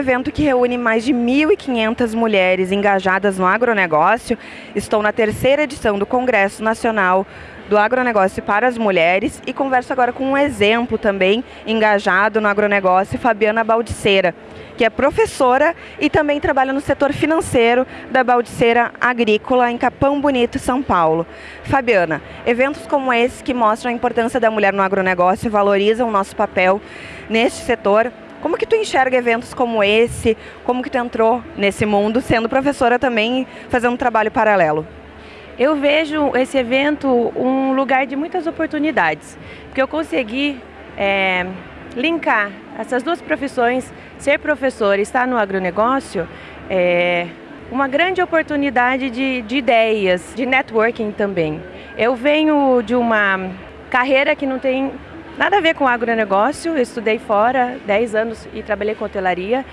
evento que reúne mais de 1.500 mulheres engajadas no agronegócio. Estou na terceira edição do Congresso Nacional do Agronegócio para as Mulheres e converso agora com um exemplo também engajado no agronegócio, Fabiana Baldiceira, que é professora e também trabalha no setor financeiro da Baldiceira Agrícola em Capão Bonito, São Paulo. Fabiana, eventos como esse que mostram a importância da mulher no agronegócio valorizam o nosso papel neste setor como que tu enxerga eventos como esse? Como que tu entrou nesse mundo, sendo professora também, fazendo um trabalho paralelo? Eu vejo esse evento um lugar de muitas oportunidades, porque eu consegui é, linkar essas duas profissões, ser professor e estar no agronegócio, é uma grande oportunidade de, de ideias, de networking também. Eu venho de uma carreira que não tem nada a ver com agronegócio, eu estudei fora 10 anos e trabalhei com hotelaria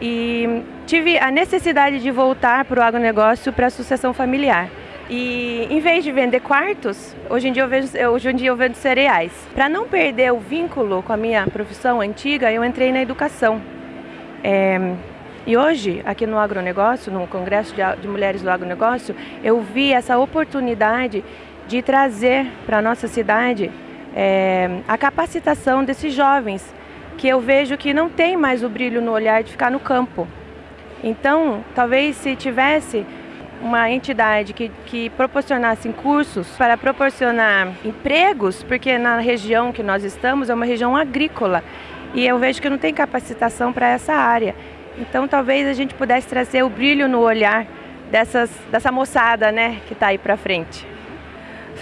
e tive a necessidade de voltar para o agronegócio para a sucessão familiar. E em vez de vender quartos, hoje em dia eu, vejo, hoje em dia eu vendo cereais. Para não perder o vínculo com a minha profissão antiga, eu entrei na educação. É, e hoje, aqui no agronegócio, no Congresso de, de Mulheres do Agronegócio, eu vi essa oportunidade de trazer para a nossa cidade é, a capacitação desses jovens, que eu vejo que não tem mais o brilho no olhar de ficar no campo. Então, talvez se tivesse uma entidade que, que proporcionasse cursos para proporcionar empregos, porque na região que nós estamos é uma região agrícola e eu vejo que não tem capacitação para essa área. Então, talvez a gente pudesse trazer o brilho no olhar dessas, dessa moçada né, que está aí para frente.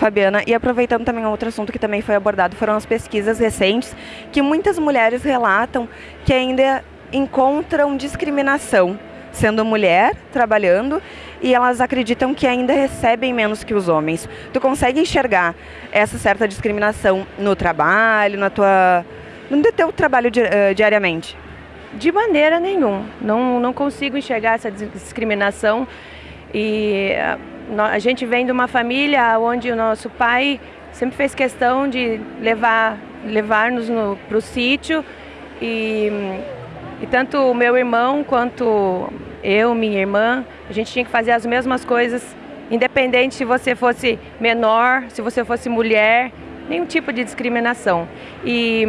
Fabiana, e aproveitando também outro assunto que também foi abordado, foram as pesquisas recentes, que muitas mulheres relatam que ainda encontram discriminação sendo mulher, trabalhando, e elas acreditam que ainda recebem menos que os homens. Tu consegue enxergar essa certa discriminação no trabalho, na tua, no teu trabalho di uh, diariamente? De maneira nenhuma. Não, não consigo enxergar essa discriminação e a gente vem de uma família onde o nosso pai sempre fez questão de levar levar-nos para o sítio e, e tanto o meu irmão quanto eu, minha irmã, a gente tinha que fazer as mesmas coisas, independente se você fosse menor, se você fosse mulher, nenhum tipo de discriminação. E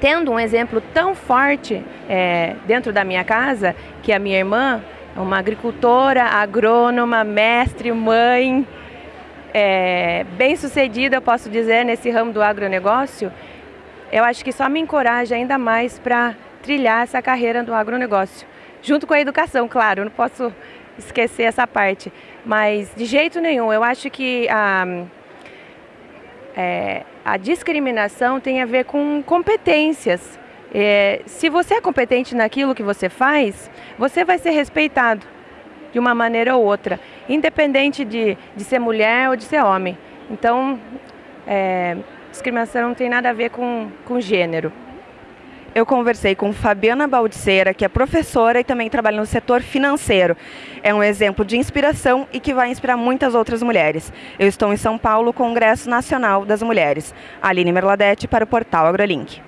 tendo um exemplo tão forte é, dentro da minha casa, que a minha irmã uma agricultora, agrônoma, mestre, mãe, é, bem sucedida, eu posso dizer, nesse ramo do agronegócio, eu acho que só me encoraja ainda mais para trilhar essa carreira do agronegócio. Junto com a educação, claro, eu não posso esquecer essa parte. Mas de jeito nenhum, eu acho que a, é, a discriminação tem a ver com competências. É, se você é competente naquilo que você faz, você vai ser respeitado de uma maneira ou outra, independente de, de ser mulher ou de ser homem. Então, é, discriminação não tem nada a ver com, com gênero. Eu conversei com Fabiana Baldiceira, que é professora e também trabalha no setor financeiro. É um exemplo de inspiração e que vai inspirar muitas outras mulheres. Eu estou em São Paulo, Congresso Nacional das Mulheres. Aline Merladete para o portal AgroLink.